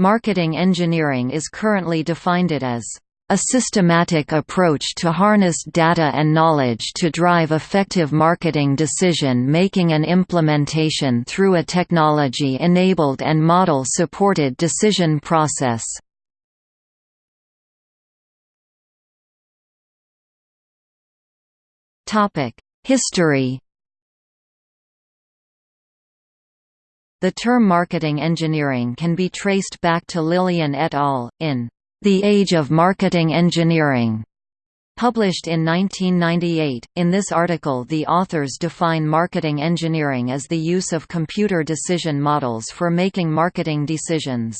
Marketing engineering is currently defined it as a systematic approach to harness data and knowledge to drive effective marketing decision-making and implementation through a technology-enabled and model-supported decision process. History The term marketing engineering can be traced back to Lilien et al. in The Age of Marketing Engineering, published in 1998. In this article, the authors define marketing engineering as the use of computer decision models for making marketing decisions.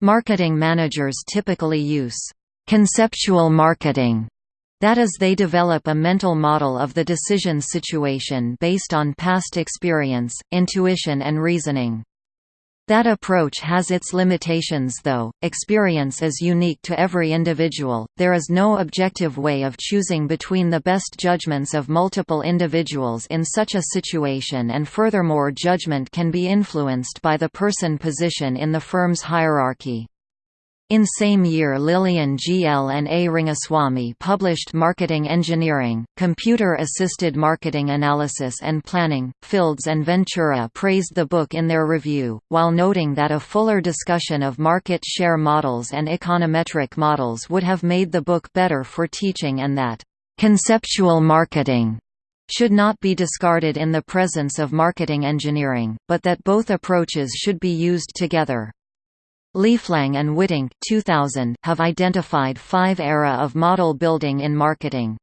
Marketing managers typically use conceptual marketing that is they develop a mental model of the decision situation based on past experience, intuition and reasoning. That approach has its limitations though, experience is unique to every individual, there is no objective way of choosing between the best judgments of multiple individuals in such a situation and furthermore judgment can be influenced by the person position in the firm's hierarchy. In same year Lilien G. L. and A. Rangaswamy published Marketing Engineering, Computer-Assisted Marketing Analysis and Planning. Fields and Ventura praised the book in their review, while noting that a fuller discussion of market share models and econometric models would have made the book better for teaching and that, "...conceptual marketing." should not be discarded in the presence of marketing engineering, but that both approaches should be used together. Leeflang and Wittink 2000 have identified five era of model building in marketing.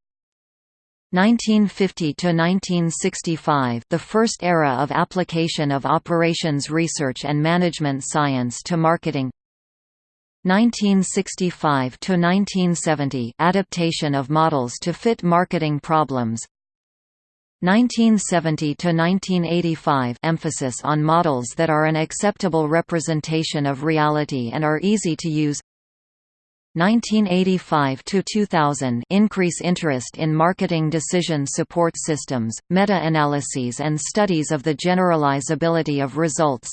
1950 to 1965 the first era of application of operations research and management science to marketing 1965 to 1970 adaptation of models to fit marketing problems 1970 to 1985 emphasis on models that are an acceptable representation of reality and are easy to use. 1985 to 2000 increase interest in marketing decision support systems meta-analyses and studies of the generalizability of results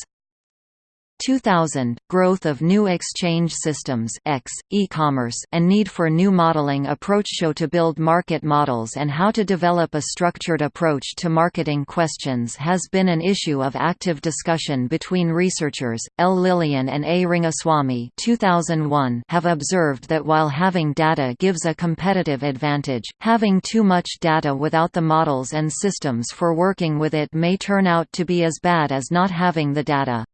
2000, growth of new exchange systems X, e-commerce and need for new modeling approach show to build market models and how to develop a structured approach to marketing questions has been an issue of active discussion between researchers. L. Lilien and A. Rangaswamy 2001 have observed that while having data gives a competitive advantage, having too much data without the models and systems for working with it may turn out to be as bad as not having the data.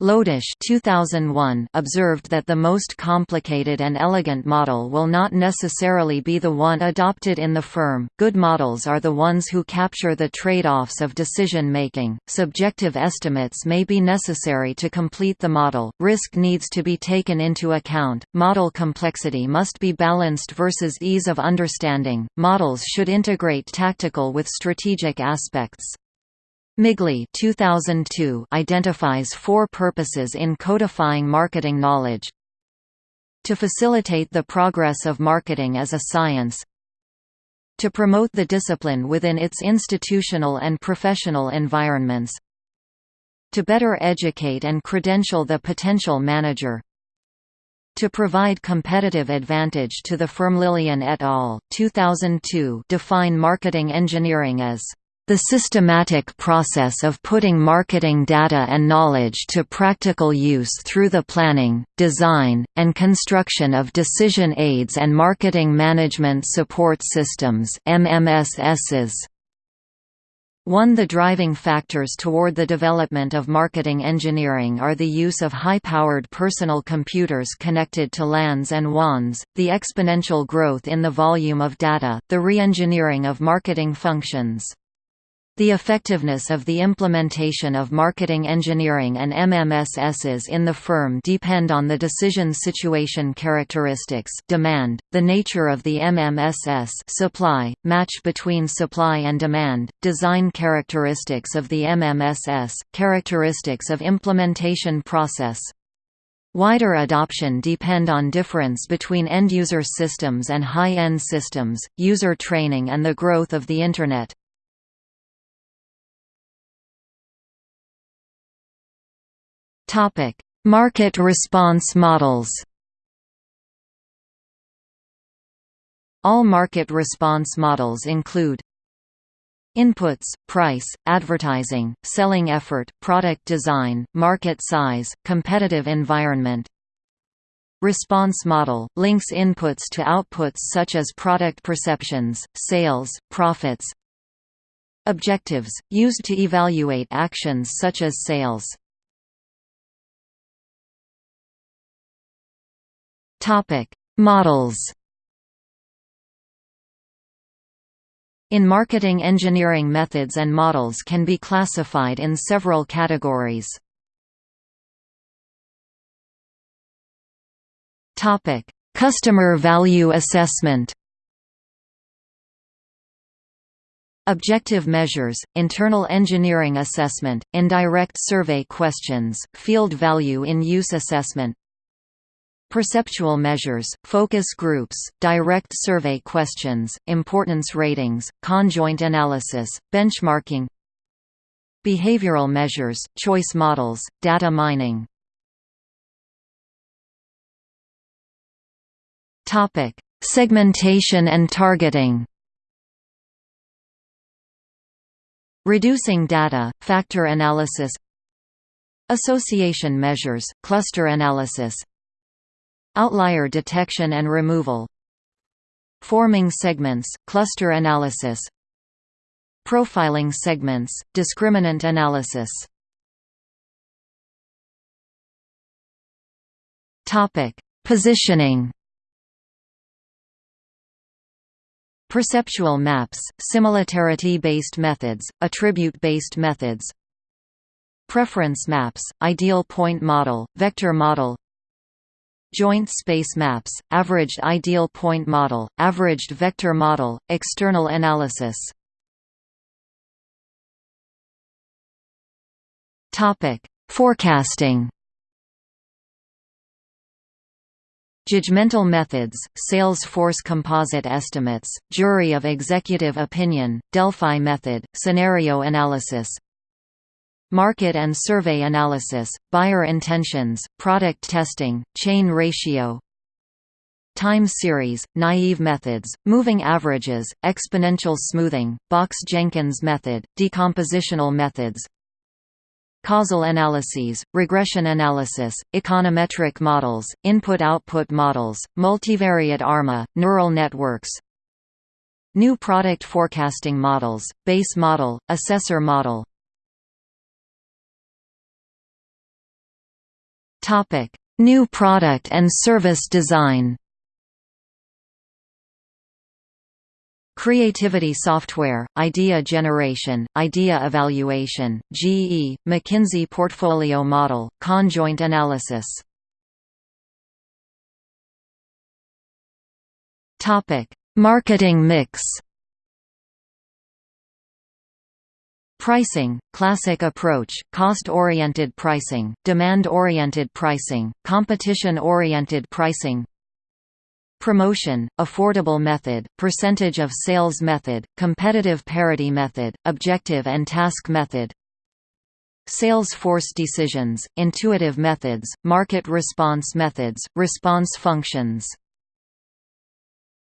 Lodish 2001 observed that the most complicated and elegant model will not necessarily be the one adopted in the firm. Good models are the ones who capture the trade-offs of decision making. Subjective estimates may be necessary to complete the model. Risk needs to be taken into account. Model complexity must be balanced versus ease of understanding. Models should integrate tactical with strategic aspects. Midgley 2002 identifies four purposes in codifying marketing knowledge. To facilitate the progress of marketing as a science to promote the discipline within its institutional and professional environments to better educate and credential the potential manager to provide competitive advantage to the firm Lilien et al. 2002 define marketing engineering as the systematic process of putting marketing data and knowledge to practical use through the planning, design, and construction of decision aids and marketing management support systems MMSSs. One the driving factors toward the development of marketing engineering are the use of high-powered personal computers connected to LANs and WANs, the exponential growth in the volume of data, the re-engineering of marketing functions. The effectiveness of the implementation of marketing engineering and MMSSs in the firm depend on the decision situation characteristics demand, the nature of the MMSS supply, match between supply and demand, design characteristics of the MMSS, characteristics of implementation process, Wider adoption depend on difference between end-user systems and high-end systems, user training and the growth of the Internet. Topic: Market response models. All market response models include Inputs, price, advertising, selling effort, product design, market size, competitive environment. Response model – links inputs to outputs such as product perceptions, sales, profits. Objectives – used to evaluate actions such as sales Models In marketing engineering methods and models can be classified in several categories. Topic: Customer value assessment Objective measures, internal engineering assessment, indirect survey questions, field value in use assessment Perceptual measures, focus groups, direct survey questions, importance ratings, conjoint analysis, benchmarking Behavioral measures, choice models, data mining. Segmentation and targeting. Reducing data, factor analysis. Association measures, cluster analysis Outlier detection and removal. Forming segments, cluster analysis. Profiling segments, discriminant analysis. Positioning. Perceptual maps, similarity-based methods, attribute-based methods. Preference maps, ideal point model, vector model Joint space maps, averaged ideal point model, averaged vector model, external analysis. Forecasting. Judgmental methods, sales force composite estimates, jury of executive opinion, Delphi method, scenario analysis, Market and survey analysis, buyer intentions, product testing, chain ratio Time series, naive methods, moving averages, exponential smoothing, Box-Jenkins method, decompositional methods Causal analyses, regression analysis, econometric models, input-output models, multivariate ARMA, neural networks New product forecasting models, base model, assessor model Topic: New product and service design. Creativity software, idea generation, idea evaluation, GE, McKinsey portfolio model, conjoint analysis. Topic: Marketing mix. Pricing, classic approach, cost-oriented pricing, demand-oriented pricing, competition-oriented pricing. Promotion, affordable method, percentage of sales method, competitive parity method, objective and task method. Sales force decisions, intuitive methods, market response methods, response functions